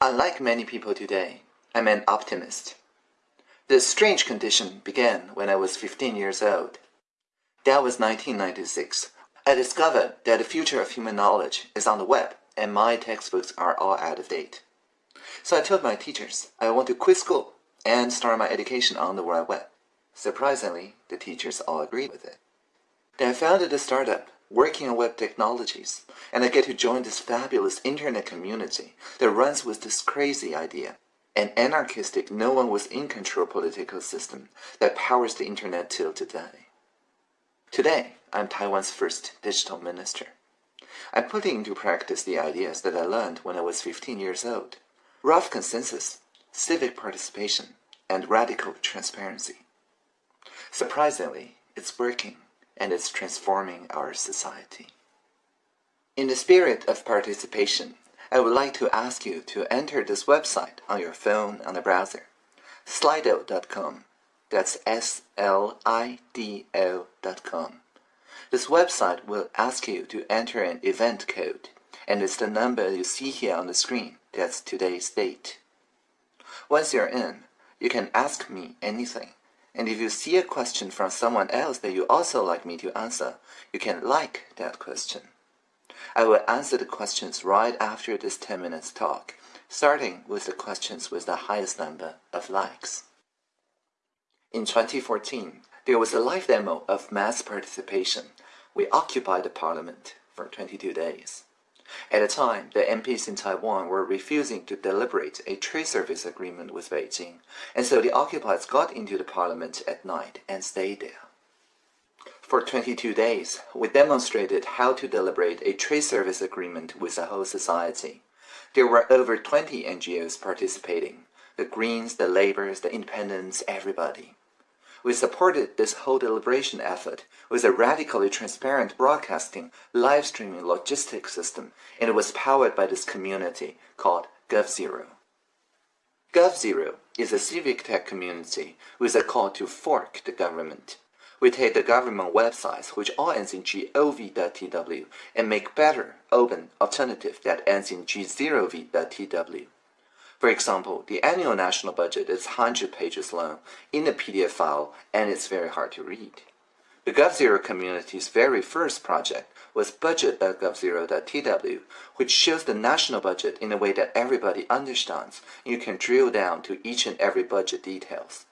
Unlike many people today, I'm an optimist. This strange condition began when I was 15 years old. That was 1996. I discovered that the future of human knowledge is on the web, and my textbooks are all out of date. So I told my teachers I want to quit school and start my education on the World Web. Surprisingly, the teachers all agreed with it. Then I founded a startup working on web technologies, and I get to join this fabulous internet community that runs with this crazy idea, an anarchistic, no one was in control political system that powers the internet till today. Today, I'm Taiwan's first digital minister. I'm putting into practice the ideas that I learned when I was 15 years old. Rough consensus, civic participation, and radical transparency. Surprisingly, it's working and it's transforming our society. In the spirit of participation, I would like to ask you to enter this website on your phone on the browser, slido.com. That's S-L-I-D-O.com. This website will ask you to enter an event code, and it's the number you see here on the screen. That's today's date. Once you're in, you can ask me anything. And if you see a question from someone else that you also like me to answer, you can like that question. I will answer the questions right after this 10 minutes talk, starting with the questions with the highest number of likes. In 2014, there was a live demo of mass participation. We occupied the parliament for 22 days. At the time, the MPs in Taiwan were refusing to deliberate a trade service agreement with Beijing, and so the occupiers got into the parliament at night and stayed there. For 22 days, we demonstrated how to deliberate a trade service agreement with the whole society. There were over 20 NGOs participating, the Greens, the Labours, the Independents, everybody. We supported this whole deliberation effort with a radically transparent broadcasting, live streaming logistics system, and it was powered by this community called GovZero. GovZero is a civic tech community with a call to fork the government. We take the government websites which all ends in gov.tw and make better, open alternative that ends in g0v.tw. For example, the annual national budget is 100 pages long in a PDF file and it's very hard to read. The GovZero community's very first project was budget.govzero.tw, which shows the national budget in a way that everybody understands and you can drill down to each and every budget details.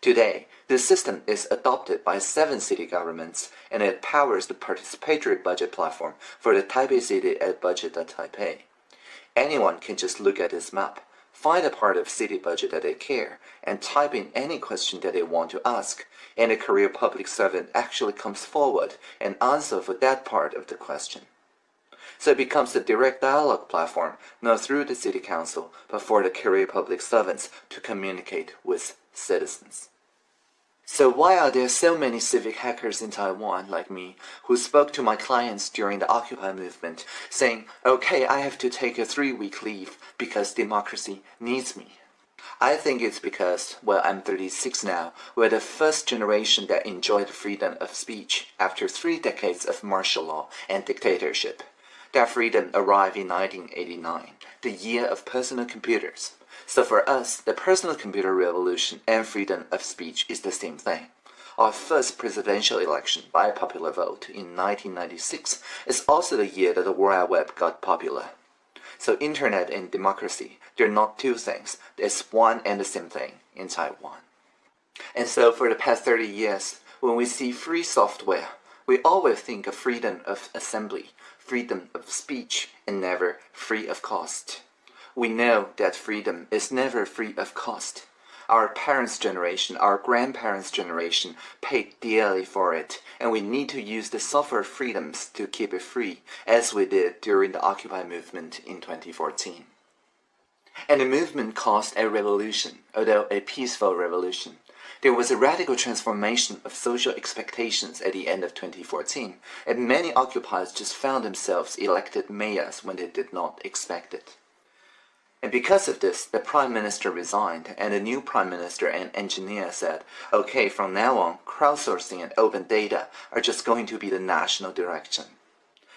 Today, this system is adopted by seven city governments and it powers the participatory budget platform for the Taipei City at budget.taipei. Anyone can just look at this map, find a part of city budget that they care, and type in any question that they want to ask, and a career public servant actually comes forward and answers for that part of the question. So it becomes a direct dialogue platform, not through the city council, but for the career public servants to communicate with citizens. So why are there so many civic hackers in Taiwan like me who spoke to my clients during the Occupy movement saying, okay, I have to take a three-week leave because democracy needs me? I think it's because, well, I'm 36 now, we're the first generation that enjoyed freedom of speech after three decades of martial law and dictatorship. That freedom arrived in 1989, the year of personal computers. So for us, the personal computer revolution and freedom of speech is the same thing. Our first presidential election by popular vote in 1996 is also the year that the World Wide Web got popular. So internet and democracy, they're not two things, it's one and the same thing in Taiwan. And so for the past 30 years, when we see free software, we always think of freedom of assembly, freedom of speech, and never free of cost. We know that freedom is never free of cost. Our parents' generation, our grandparents' generation paid dearly for it, and we need to use the software freedoms to keep it free, as we did during the Occupy movement in 2014. And the movement caused a revolution, although a peaceful revolution. There was a radical transformation of social expectations at the end of 2014, and many occupiers just found themselves elected mayors when they did not expect it. And because of this, the Prime Minister resigned, and the new Prime Minister and engineer said, okay, from now on, crowdsourcing and open data are just going to be the national direction.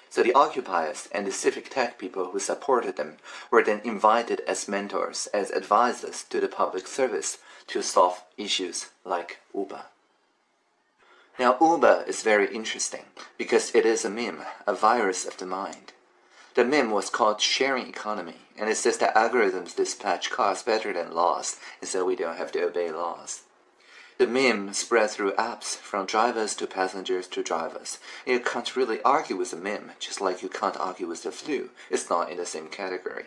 So the occupiers and the civic tech people who supported them were then invited as mentors, as advisors to the public service to solve issues like Uber. Now Uber is very interesting because it is a meme, a virus of the mind. The meme was called sharing economy, and it says that algorithms dispatch cars better than laws, and so we don't have to obey laws. The meme spread through apps, from drivers to passengers to drivers. You can't really argue with the meme, just like you can't argue with the flu. It's not in the same category.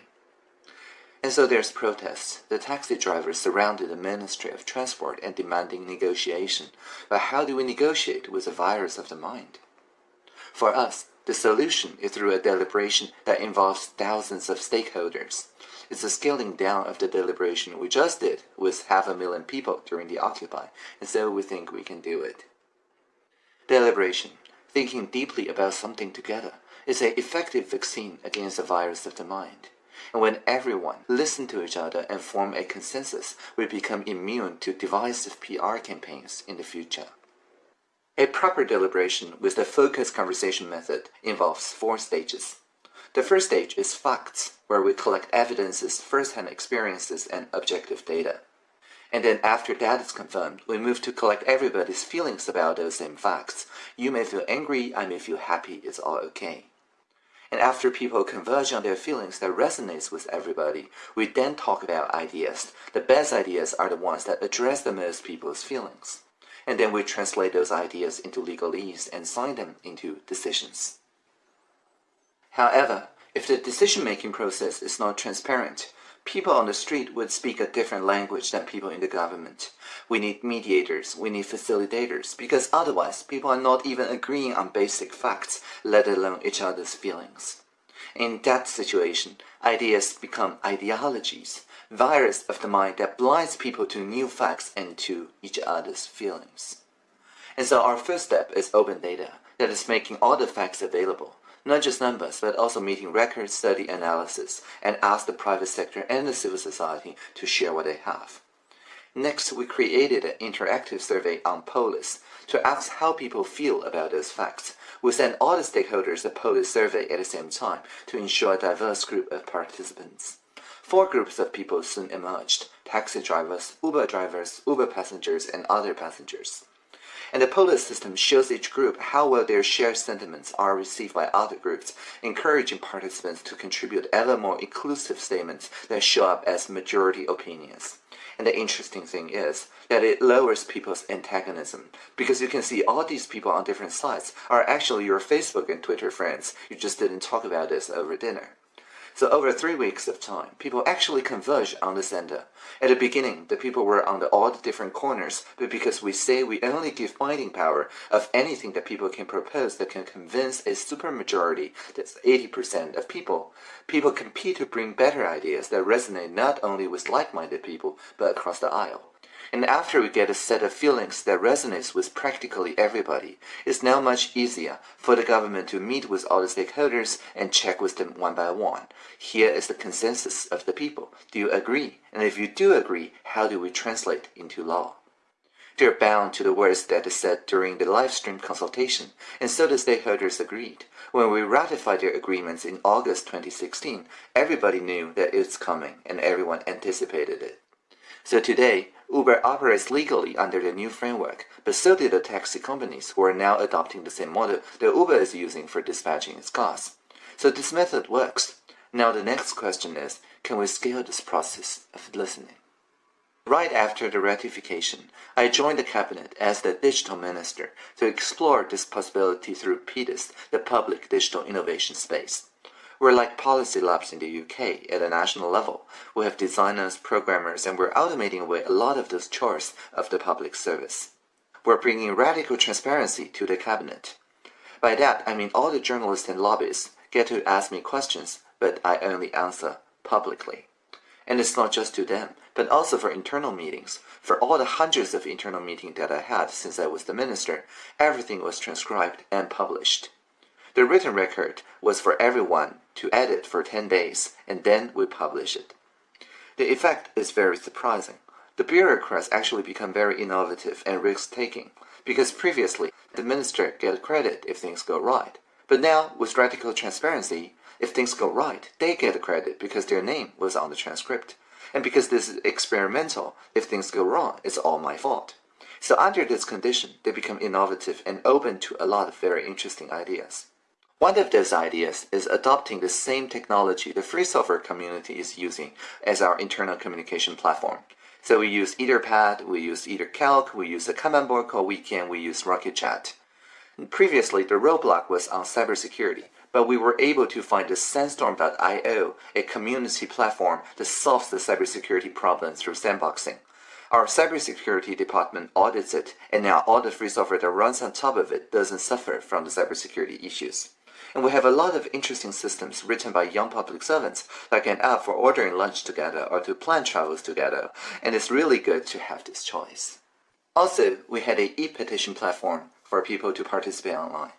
And so there's protests. The taxi drivers surrounded the Ministry of Transport and demanding negotiation. But how do we negotiate with a virus of the mind? For us, the solution is through a deliberation that involves thousands of stakeholders. It's a scaling down of the deliberation we just did with half a million people during the Occupy, and so we think we can do it. Deliberation, thinking deeply about something together, is an effective vaccine against the virus of the mind. And when everyone listen to each other and form a consensus, we become immune to divisive PR campaigns in the future. A proper deliberation with the focused conversation method involves four stages. The first stage is facts, where we collect evidences, first-hand experiences, and objective data. And then after that is confirmed, we move to collect everybody's feelings about those same facts. You may feel angry, I may feel happy, it's all okay. And after people converge on their feelings that resonates with everybody, we then talk about ideas. The best ideas are the ones that address the most people's feelings and then we translate those ideas into legalese and sign them into decisions. However, if the decision-making process is not transparent, people on the street would speak a different language than people in the government. We need mediators, we need facilitators, because otherwise people are not even agreeing on basic facts, let alone each other's feelings. In that situation, ideas become ideologies, virus of the mind that blinds people to new facts and to each other's feelings. And so our first step is open data, that is making all the facts available, not just numbers, but also meeting records, study analysis, and ask the private sector and the civil society to share what they have. Next, we created an interactive survey on Polis to ask how people feel about those facts. We sent all the stakeholders a Polis survey at the same time to ensure a diverse group of participants. Four groups of people soon emerged, taxi drivers, Uber drivers, Uber passengers, and other passengers. And the Polis system shows each group how well their shared sentiments are received by other groups, encouraging participants to contribute ever more inclusive statements that show up as majority opinions. And the interesting thing is that it lowers people's antagonism because you can see all these people on different sides are actually your Facebook and Twitter friends. You just didn't talk about this over dinner. So over three weeks of time, people actually converged on the center. At the beginning, the people were on the all the different corners, but because we say we only give binding power of anything that people can propose that can convince a supermajority, that's 80% of people, people compete to bring better ideas that resonate not only with like-minded people, but across the aisle. And after we get a set of feelings that resonates with practically everybody, it's now much easier for the government to meet with all the stakeholders and check with them one by one. Here is the consensus of the people. Do you agree? And if you do agree, how do we translate into law? They're bound to the words that is said during the live stream consultation, and so the stakeholders agreed. When we ratified their agreements in August 2016, everybody knew that it's coming, and everyone anticipated it. So today, Uber operates legally under the new framework, but so do the taxi companies who are now adopting the same model that Uber is using for dispatching its cars. So this method works. Now the next question is, can we scale this process of listening? Right after the ratification, I joined the cabinet as the digital minister to explore this possibility through PDIS, the Public Digital Innovation Space. We're like policy labs in the UK at a national level. We have designers, programmers, and we're automating away a lot of those chores of the public service. We're bringing radical transparency to the cabinet. By that, I mean all the journalists and lobbyists get to ask me questions, but I only answer publicly. And it's not just to them, but also for internal meetings. For all the hundreds of internal meetings that I had since I was the minister, everything was transcribed and published. The written record was for everyone to edit for 10 days, and then we publish it. The effect is very surprising. The bureaucrats actually become very innovative and risk-taking, because previously the minister gets credit if things go right. But now, with radical transparency, if things go right, they get credit because their name was on the transcript. And because this is experimental, if things go wrong, it's all my fault. So under this condition, they become innovative and open to a lot of very interesting ideas. One of those ideas is adopting the same technology the free software community is using as our internal communication platform. So we use Etherpad, we use EtherCalc, we use the kanban board called Wekan, we use RocketChat. Previously, the roadblock was on cybersecurity, but we were able to find the Sandstorm.io, a community platform that solves the cybersecurity problem through sandboxing. Our cybersecurity department audits it, and now all the free software that runs on top of it doesn't suffer from the cybersecurity issues. And we have a lot of interesting systems written by young public servants, like an app for ordering lunch together or to plan travels together, and it's really good to have this choice. Also, we had a e-petition platform for people to participate online.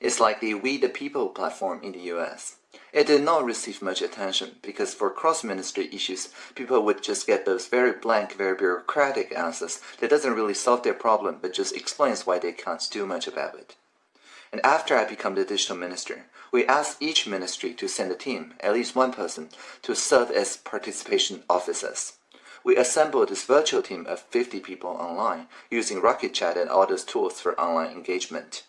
It's like the We the People platform in the US. It did not receive much attention because for cross-ministry issues, people would just get those very blank, very bureaucratic answers that doesn't really solve their problem but just explains why they can't do much about it. And after I become the digital minister, we asked each ministry to send a team, at least one person, to serve as participation officers. We assembled this virtual team of 50 people online using RocketChat and all those tools for online engagement.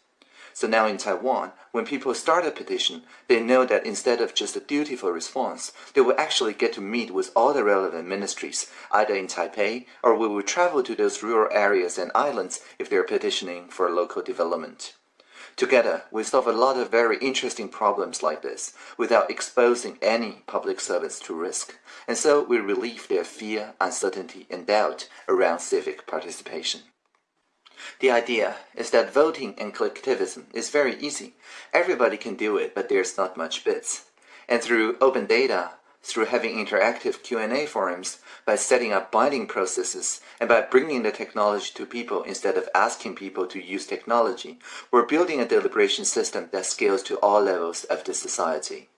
So now in Taiwan, when people start a petition, they know that instead of just a dutiful response, they will actually get to meet with all the relevant ministries, either in Taipei or we will travel to those rural areas and islands if they're petitioning for local development. Together, we solve a lot of very interesting problems like this without exposing any public servants to risk, and so we relieve their fear, uncertainty, and doubt around civic participation. The idea is that voting and collectivism is very easy. Everybody can do it, but there's not much bits. And through open data, through having interactive Q&A forums, by setting up binding processes, and by bringing the technology to people instead of asking people to use technology, we're building a deliberation system that scales to all levels of the society.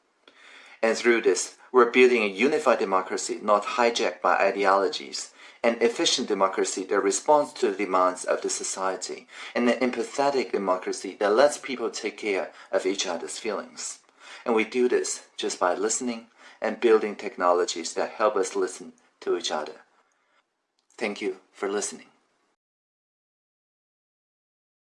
And through this, we're building a unified democracy not hijacked by ideologies, an efficient democracy that responds to the demands of the society, and an empathetic democracy that lets people take care of each other's feelings. And we do this just by listening and building technologies that help us listen to each other. Thank you for listening.